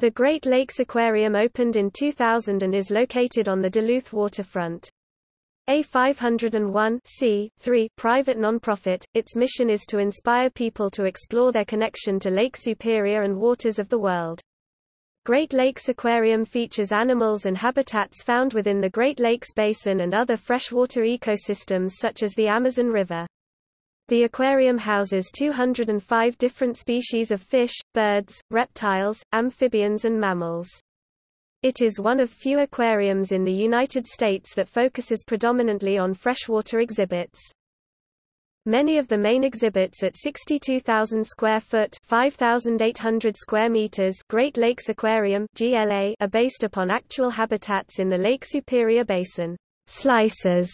The Great Lakes Aquarium opened in 2000 and is located on the Duluth waterfront. A 501 private nonprofit, its mission is to inspire people to explore their connection to Lake Superior and waters of the world. Great Lakes Aquarium features animals and habitats found within the Great Lakes Basin and other freshwater ecosystems such as the Amazon River. The aquarium houses 205 different species of fish, birds, reptiles, amphibians and mammals. It is one of few aquariums in the United States that focuses predominantly on freshwater exhibits. Many of the main exhibits at 62,000 square foot 5,800 square meters Great Lakes Aquarium GLA are based upon actual habitats in the Lake Superior Basin. Slices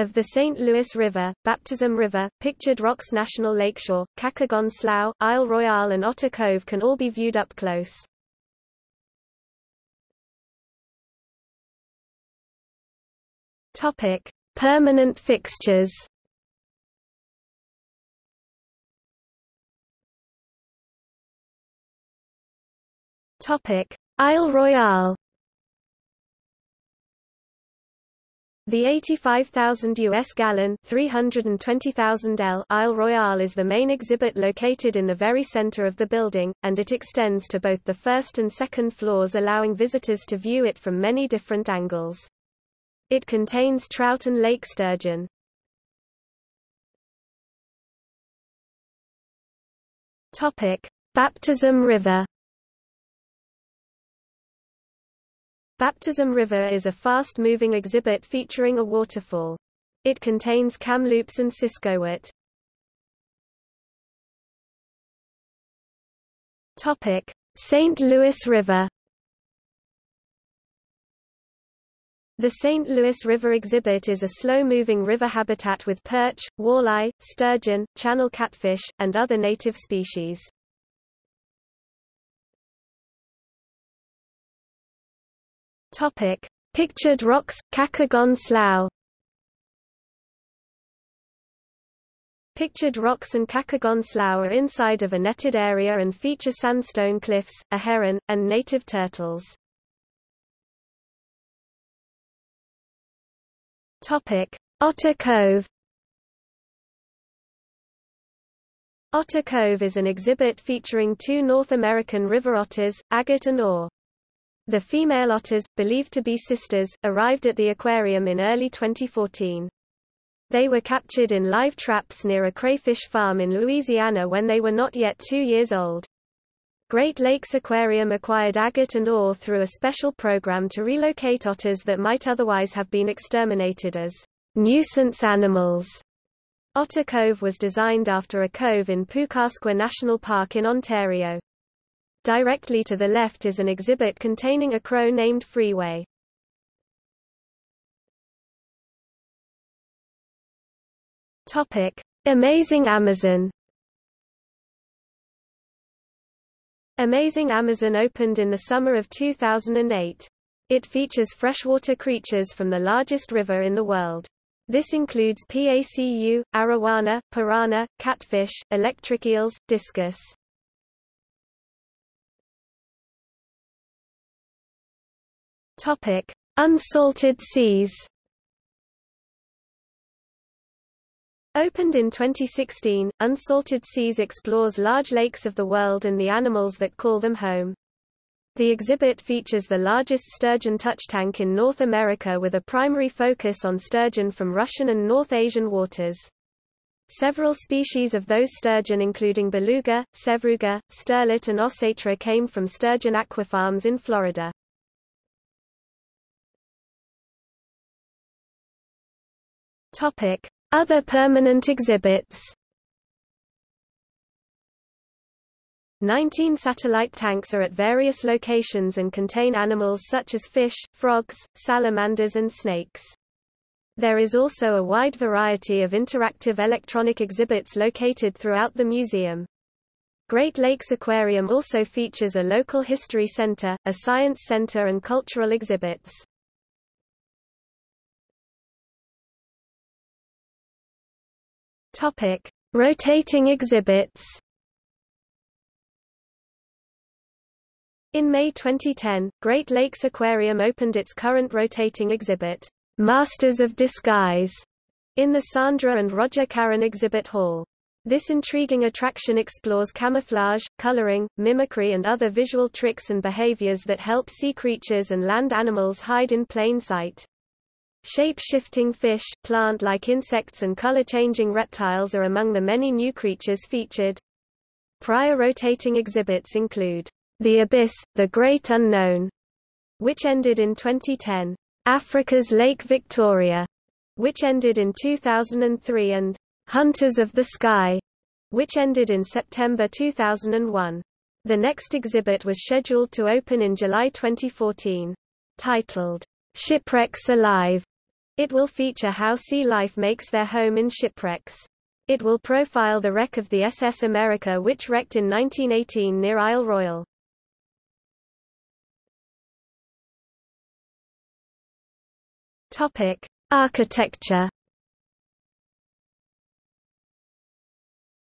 of the St. Louis River, Baptism River, Pictured Rocks National Lakeshore, Kakagon Slough, Isle Royale and Otter Cove can all be viewed up close. Topic: Permanent fixtures. Topic: Isle Royale. The 85,000 US gallon 320,000 L Isle Royale is the main exhibit located in the very center of the building, and it extends to both the first and second floors allowing visitors to view it from many different angles. It contains trout and lake sturgeon. Baptism River Baptism River is a fast-moving exhibit featuring a waterfall. It contains Kamloops and Siskowit. Topic: St. Louis River. The St. Louis River exhibit is a slow-moving river habitat with perch, walleye, sturgeon, channel catfish, and other native species. Topic: Pictured rocks, Kakagon Slough. Pictured rocks and Kakagon Slough are inside of a netted area and feature sandstone cliffs, a heron, and native turtles. Topic: Otter Cove. Otter Cove is an exhibit featuring two North American river otters, agate and ore. The female otters, believed to be sisters, arrived at the aquarium in early 2014. They were captured in live traps near a crayfish farm in Louisiana when they were not yet two years old. Great Lakes Aquarium acquired agate and ore through a special program to relocate otters that might otherwise have been exterminated as nuisance animals. Otter Cove was designed after a cove in Pukaskwa National Park in Ontario. Directly to the left is an exhibit containing a crow named Freeway. Topic: Amazing Amazon. Amazing Amazon opened in the summer of 2008. It features freshwater creatures from the largest river in the world. This includes PACU, arowana, piranha, catfish, electric eels, discus. Topic: Unsalted seas. Opened in 2016, Unsalted Seas explores large lakes of the world and the animals that call them home. The exhibit features the largest sturgeon touch tank in North America with a primary focus on sturgeon from Russian and North Asian waters. Several species of those sturgeon including beluga, sevruga, sterlet and ossetra came from sturgeon aquafarms in Florida. Topic: Other permanent exhibits. 19 satellite tanks are at various locations and contain animals such as fish, frogs, salamanders and snakes. There is also a wide variety of interactive electronic exhibits located throughout the museum. Great Lakes Aquarium also features a local history center, a science center and cultural exhibits. Topic: Rotating exhibits. In May 2010, Great Lakes Aquarium opened its current rotating exhibit, Masters of Disguise, in the Sandra and Roger Caron exhibit hall. This intriguing attraction explores camouflage, coloring, mimicry and other visual tricks and behaviors that help sea creatures and land animals hide in plain sight. Shape-shifting fish, plant-like insects and color-changing reptiles are among the many new creatures featured. Prior rotating exhibits include The Abyss, The Great Unknown, which ended in 2010, Africa's Lake Victoria, which ended in 2003 and Hunters of the Sky, which ended in September 2001. The next exhibit was scheduled to open in July 2014. Titled, Shipwrecks Alive, it will feature how sea life makes their home in shipwrecks. It will profile the wreck of the SS America which wrecked in 1918 near Isle Royale. Topic: Architecture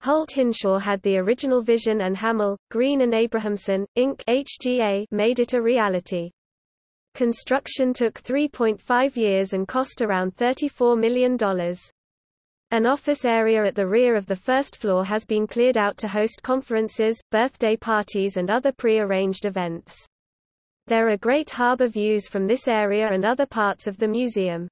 Holt Hinshaw had the original vision and Hammel, Green and Abrahamson, Inc. HGA made it a reality. Construction took 3.5 years and cost around $34 million. An office area at the rear of the first floor has been cleared out to host conferences, birthday parties and other pre-arranged events. There are great harbor views from this area and other parts of the museum.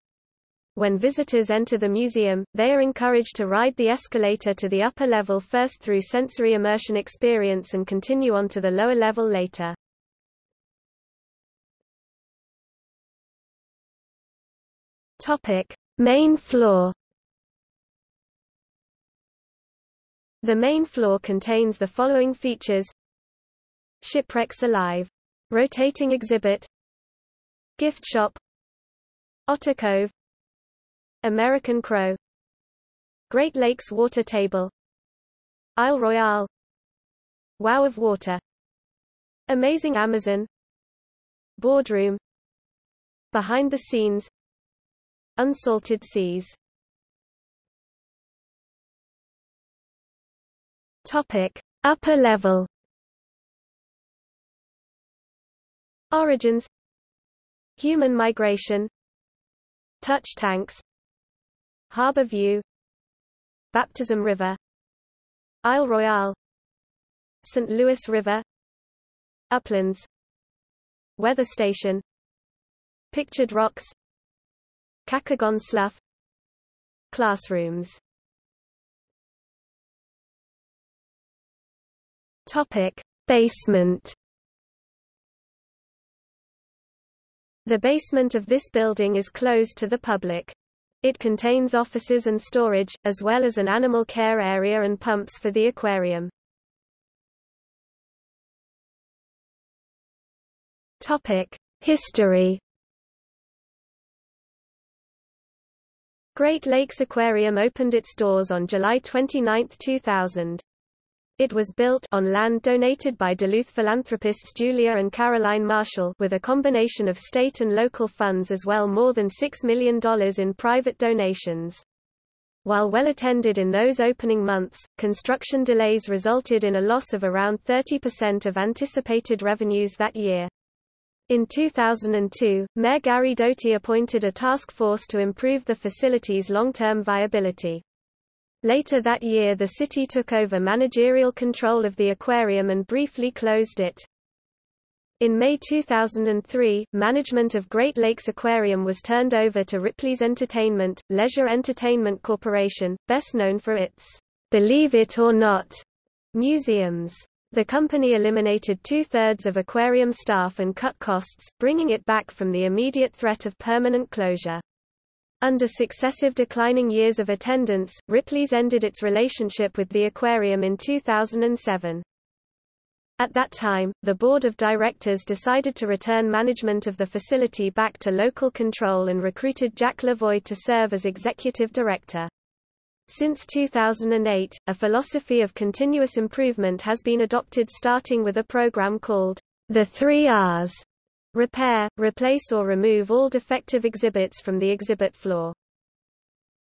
When visitors enter the museum, they are encouraged to ride the escalator to the upper level first through sensory immersion experience and continue on to the lower level later. Topic: Main floor. The main floor contains the following features: Shipwrecks Alive, rotating exhibit, gift shop, Otter Cove, American Crow. Great Lakes Water Table. Isle Royale. Wow of Water. Amazing Amazon. Boardroom. Behind the Scenes Unsalted Seas. Topic Upper level. Origins. Human migration. Touch tanks. Harbour View. Baptism River. Isle Royale. St. Louis River. Uplands. Weather Station. Pictured Rocks Kakagon Slough Classrooms Topic Basement The basement of this building is closed to the public. It contains offices and storage, as well as an animal care area and pumps for the aquarium. History Great Lakes Aquarium opened its doors on July 29, 2000. It was built on land donated by Duluth philanthropists Julia and Caroline Marshall with a combination of state and local funds as well more than $6 million in private donations. While well attended in those opening months, construction delays resulted in a loss of around 30% of anticipated revenues that year. In 2002, Mayor Gary Doty appointed a task force to improve the facility's long-term viability. Later that year the city took over managerial control of the aquarium and briefly closed it. In May 2003, management of Great Lakes Aquarium was turned over to Ripley's Entertainment, Leisure Entertainment Corporation, best known for its Believe It or Not museums. The company eliminated two-thirds of aquarium staff and cut costs, bringing it back from the immediate threat of permanent closure. Under successive declining years of attendance, Ripley's ended its relationship with the aquarium in 2007. At that time, the board of directors decided to return management of the facility back to local control and recruited Jack Lavoie to serve as executive director. Since 2008, a philosophy of continuous improvement has been adopted starting with a program called the Three R's Repair, replace or remove all defective exhibits from the exhibit floor.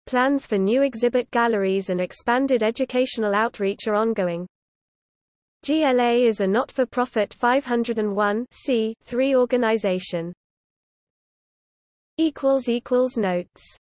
Plans for new exhibit galleries and expanded educational outreach are ongoing. GLA is a not-for-profit 501 organization. Notes